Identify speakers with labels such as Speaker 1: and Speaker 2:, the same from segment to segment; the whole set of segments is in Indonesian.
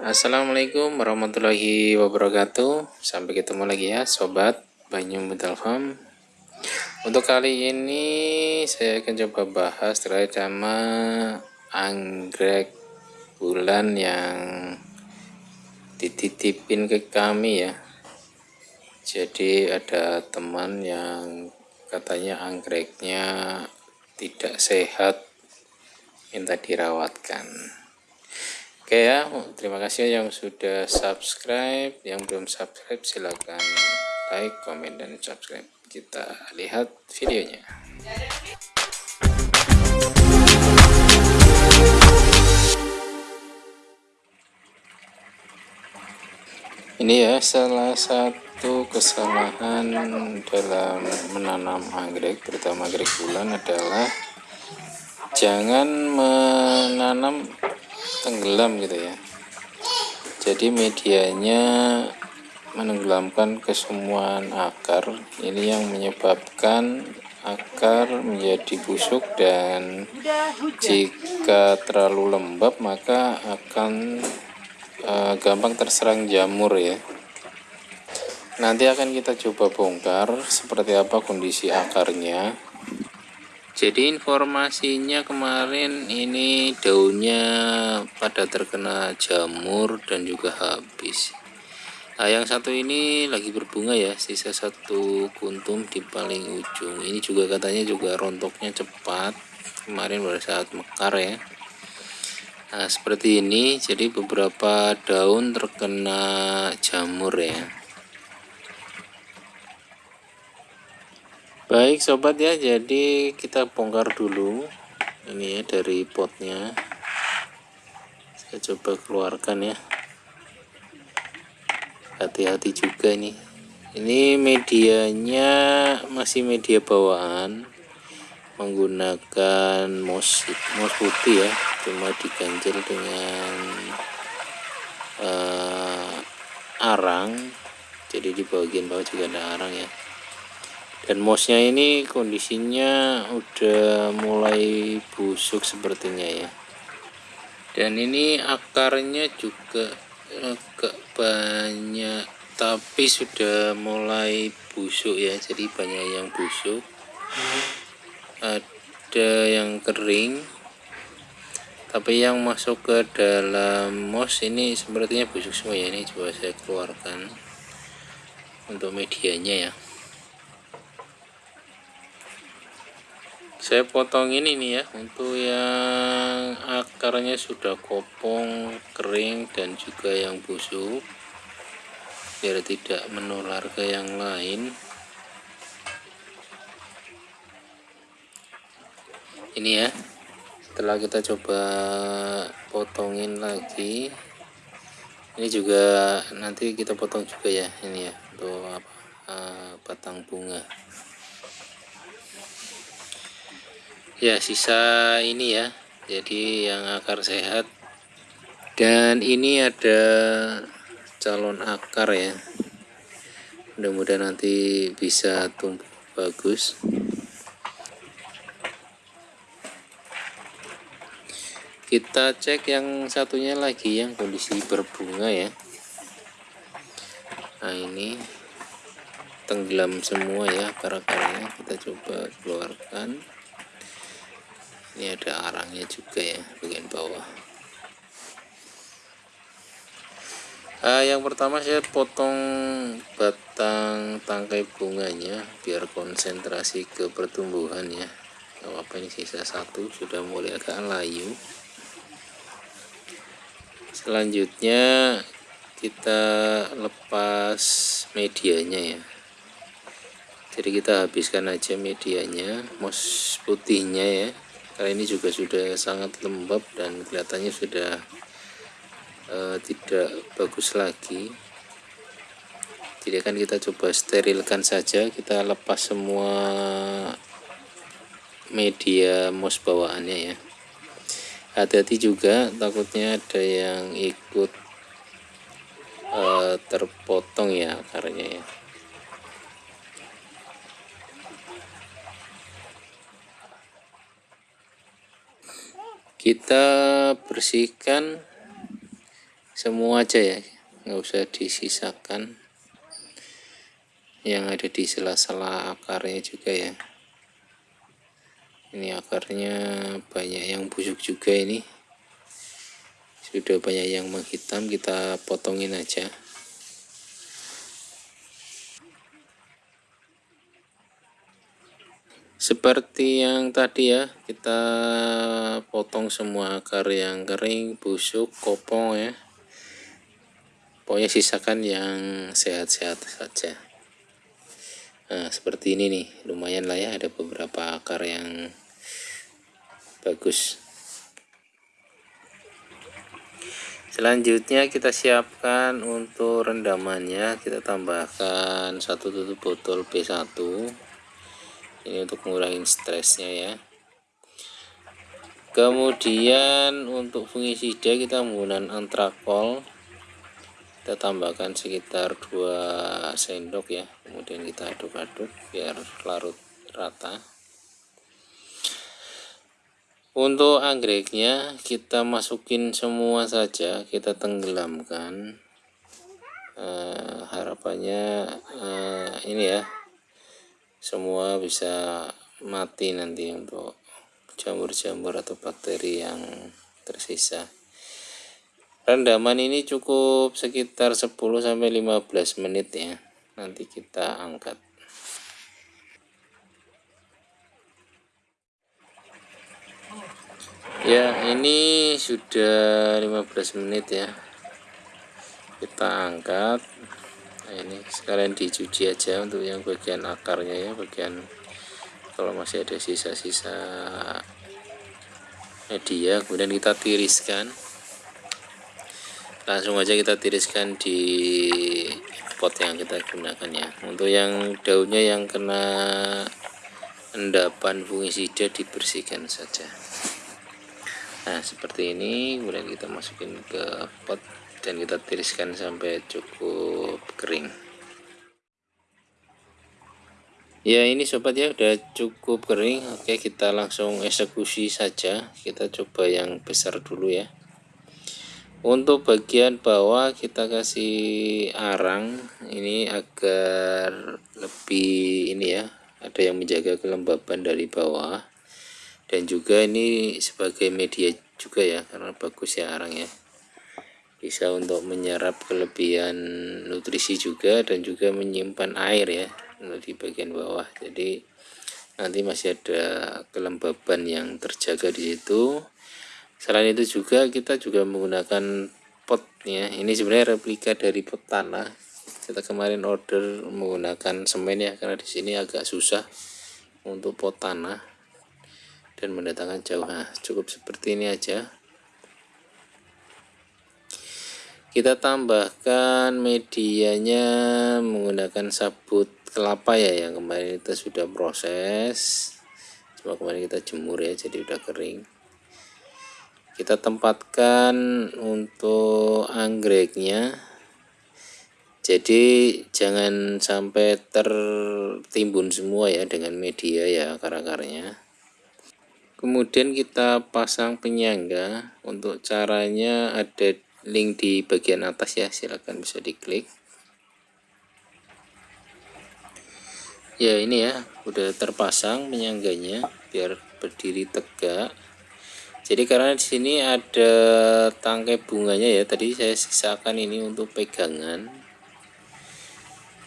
Speaker 1: Assalamualaikum warahmatullahi wabarakatuh. Sampai ketemu lagi ya Sobat Banyu Metal Farm Untuk kali ini Saya akan coba bahas terkait sama Anggrek bulan yang Dititipin ke kami ya. Jadi ada teman yang Katanya anggreknya Tidak sehat Minta dirawatkan Oke ya, terima kasih yang sudah subscribe. Yang belum subscribe silahkan like, komen, dan subscribe. Kita lihat videonya. Ini ya salah satu kesalahan dalam menanam anggrek, terutama anggrek bulan adalah jangan menanam tenggelam gitu ya. Jadi medianya menenggelamkan kesemuan akar. Ini yang menyebabkan akar menjadi busuk dan jika terlalu lembab maka akan uh, gampang terserang jamur ya. Nanti akan kita coba bongkar seperti apa kondisi akarnya jadi informasinya kemarin ini daunnya pada terkena jamur dan juga habis. Nah yang satu ini lagi berbunga ya sisa satu kuntum di paling ujung. Ini juga katanya juga rontoknya cepat kemarin pada saat mekar ya. Nah seperti ini jadi beberapa daun terkena jamur ya baik sobat ya. Jadi kita bongkar dulu ini ya dari potnya. Saya coba keluarkan ya. Hati-hati juga nih ini medianya masih media bawaan menggunakan mos mos putih ya. Cuma diganjel dengan uh, arang. Jadi di bagian bawah juga ada arang ya dan mosnya ini kondisinya udah mulai busuk sepertinya ya. Dan ini akarnya juga agak banyak tapi sudah mulai busuk ya. Jadi banyak yang busuk. Ada yang kering. Tapi yang masuk ke dalam mos ini sepertinya busuk semua ya. Ini coba saya keluarkan untuk medianya ya saya potong ini nih ya untuk yang akarnya sudah kopong kering dan juga yang busuk biar tidak menular ke yang lain. Ini ya setelah kita coba potongin lagi ini juga nanti kita potong juga ya ini ya untuk uh, batang bunga ya sisa ini ya. Jadi yang akar sehat. Dan ini ada calon akar ya. Mudah-mudahan nanti bisa tumbuh bagus. Kita cek yang satunya lagi yang kondisi berbunga ya. Nah ini tenggelam semua ya akar-akarnya. Kita coba keluarkan ini ada arangnya juga ya bagian bawah. Uh, yang pertama saya potong batang tangkai bunganya biar konsentrasi ke pertumbuhan ya. Apa ini sisa satu sudah mulai agak layu. Selanjutnya kita lepas medianya ya. Jadi kita habiskan aja medianya mos putihnya ya karena ini juga sudah sangat lembab dan kelihatannya sudah uh, tidak bagus lagi. Jadi akan kita coba sterilkan saja. Kita lepas semua media mos bawaannya ya. Hati-hati juga takutnya ada yang ikut uh, terpotong ya akarnya ya kita bersihkan semua aja ya. Nggak usah disisakan. Yang ada di sela-sela akarnya juga ya. Ini akarnya banyak yang busuk juga ini. Sudah banyak yang menghitam kita potongin aja seperti yang tadi ya kita potong semua akar yang kering busuk kopong ya. Pokoknya sisakan yang sehat-sehat saja. Nah seperti ini nih lumayan lah ya ada beberapa akar yang bagus. Selanjutnya kita siapkan untuk rendamannya kita tambahkan satu tutup botol B1 ini untuk mengurangi stresnya ya. Kemudian untuk fungisida kita menggunakan antrakol. Kita tambahkan sekitar 2 sendok ya. Kemudian kita aduk-aduk biar larut rata. Untuk anggreknya kita masukin semua saja kita tenggelamkan. Uh, harapannya uh, ini ya semua bisa mati nanti untuk jamur-jamur atau bakteri yang tersisa. Rendaman ini cukup sekitar 10-15 menit ya nanti kita angkat. Ya ini sudah 15 menit ya. Kita angkat nah ini sekalian dicuci aja untuk yang bagian akarnya ya bagian kalau masih ada sisa-sisa media. Kemudian kita tiriskan. Langsung aja kita tiriskan di pot yang kita gunakan ya. Untuk yang daunnya yang kena endapan fungisida dibersihkan saja. Nah seperti ini. Kemudian kita masukin ke pot dan kita tiriskan sampai cukup kering. Ya ini sobat ya udah cukup kering. Oke kita langsung eksekusi saja. Kita coba yang besar dulu ya. Untuk bagian bawah kita kasih arang. Ini agar lebih ini ya ada yang menjaga kelembaban dari bawah. Dan juga ini sebagai media juga ya karena bagus ya arang ya bisa untuk menyerap kelebihan nutrisi juga dan juga menyimpan air ya di bagian bawah. Jadi nanti masih ada kelembaban yang terjaga di situ. Selain itu juga kita juga menggunakan pot ya. Ini sebenarnya replika dari pot tanah. Kita kemarin order menggunakan semen ya karena di sini agak susah untuk pot tanah dan mendatangkan jauh. Nah, cukup seperti ini aja kita tambahkan medianya menggunakan sabut kelapa ya yang kemarin kita sudah proses. Cuma kemarin kita jemur ya jadi udah kering. Kita tempatkan untuk anggreknya. Jadi jangan sampai tertimbun semua ya dengan media ya akar-akarnya. Kemudian kita pasang penyangga. Untuk caranya ada link di bagian atas ya silahkan bisa diklik. Ya ini ya udah terpasang penyangganya biar berdiri tegak. Jadi karena di sini ada tangkai bunganya ya tadi saya sisakan ini untuk pegangan.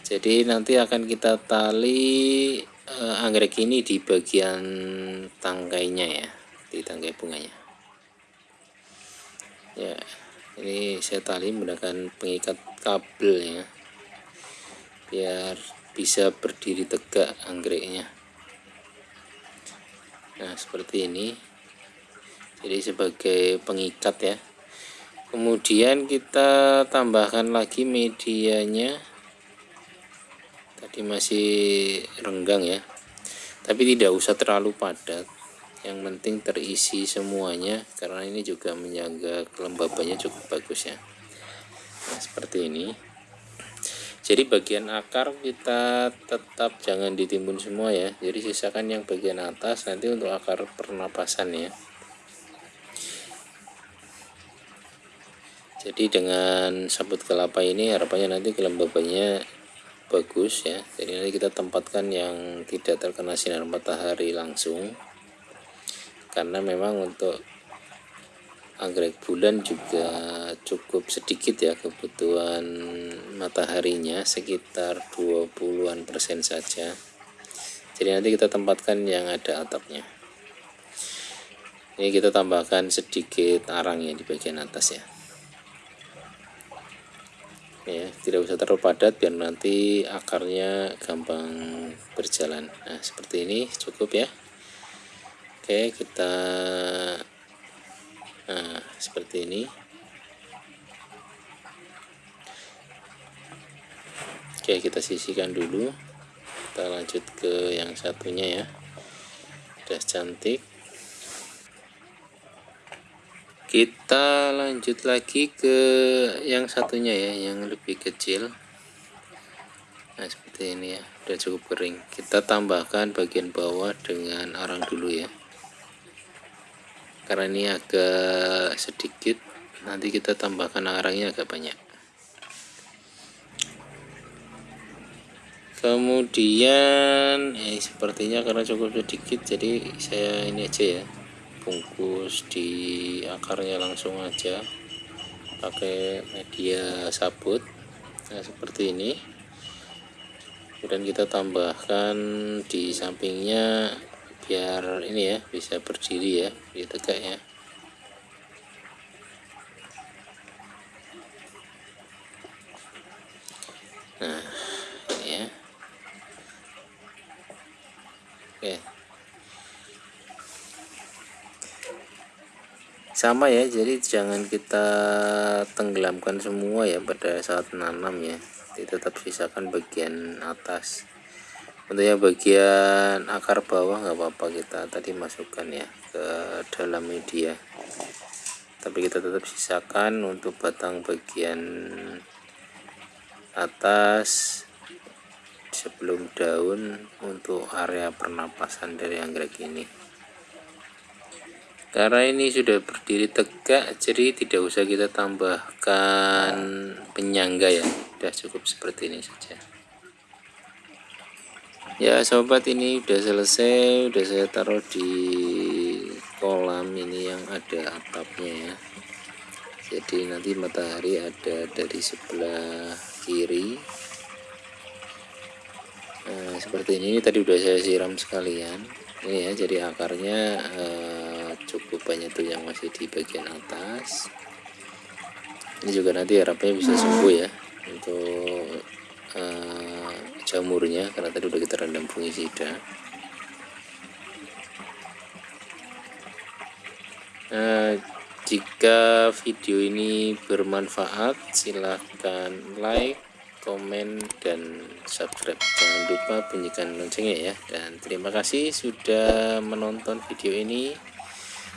Speaker 1: Jadi nanti akan kita tali eh, anggrek ini di bagian tangkainya ya di tangkai bunganya. Ya ini saya tali menggunakan pengikat kabel ya. Biar bisa berdiri tegak anggreknya. Nah seperti ini. Jadi sebagai pengikat ya. Kemudian kita tambahkan lagi medianya. Tadi masih renggang ya. Tapi tidak usah terlalu padat yang penting terisi semuanya karena ini juga menjaga kelembabannya cukup bagus ya. Nah, seperti ini. Jadi bagian akar kita tetap jangan ditimbun semua ya. Jadi sisakan yang bagian atas nanti untuk akar pernapasan ya. Jadi dengan sabut kelapa ini harapannya nanti kelembabannya bagus ya. Jadi nanti kita tempatkan yang tidak terkena sinar matahari langsung karena memang untuk anggrek bulan juga cukup sedikit ya kebutuhan mataharinya sekitar 20-an persen saja. Jadi nanti kita tempatkan yang ada atapnya. Ini kita tambahkan sedikit arang ya di bagian atas ya. Ya tidak usah terlalu padat biar nanti akarnya gampang berjalan. Nah seperti ini cukup ya oke kita nah seperti ini. Oke kita sisihkan dulu. Kita lanjut ke yang satunya ya. Udah cantik. Kita lanjut lagi ke yang satunya ya yang lebih kecil. Nah seperti ini ya. Udah cukup kering. Kita tambahkan bagian bawah dengan arang dulu ya karena ini agak sedikit nanti kita tambahkan arangnya agak banyak. Kemudian eh, sepertinya karena cukup sedikit jadi saya ini aja ya. Bungkus di akarnya langsung aja. Pakai media sabut nah seperti ini. Kemudian kita tambahkan di sampingnya biar ini ya bisa berdiri ya di tegak ya. Nah ini ya. Oke. Sama ya jadi jangan kita tenggelamkan semua ya pada saat nanam ya. Tetap sisakan bagian atas yang bagian akar bawah nggak apa-apa kita tadi masukkan ya ke dalam media. Tapi kita tetap sisakan untuk batang bagian atas sebelum daun untuk area pernapasan dari anggrek ini. Karena ini sudah berdiri tegak jadi tidak usah kita tambahkan penyangga ya. Sudah cukup seperti ini saja ya sobat ini udah selesai. Udah saya taruh di kolam ini yang ada atapnya ya. Jadi nanti matahari ada dari sebelah kiri. Nah, seperti ini, tadi udah saya siram sekalian. Ini ya jadi akarnya eh, cukup banyak tuh yang masih di bagian atas. Ini juga nanti harapnya bisa sembuh ya. Untuk uh, jamurnya karena tadi udah kita rendam fungisida nah jika video ini bermanfaat silahkan like komen dan subscribe. Jangan lupa bunyikan loncengnya ya. Dan terima kasih sudah menonton video ini.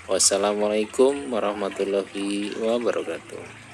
Speaker 1: Wassalamualaikum warahmatullahi wabarakatuh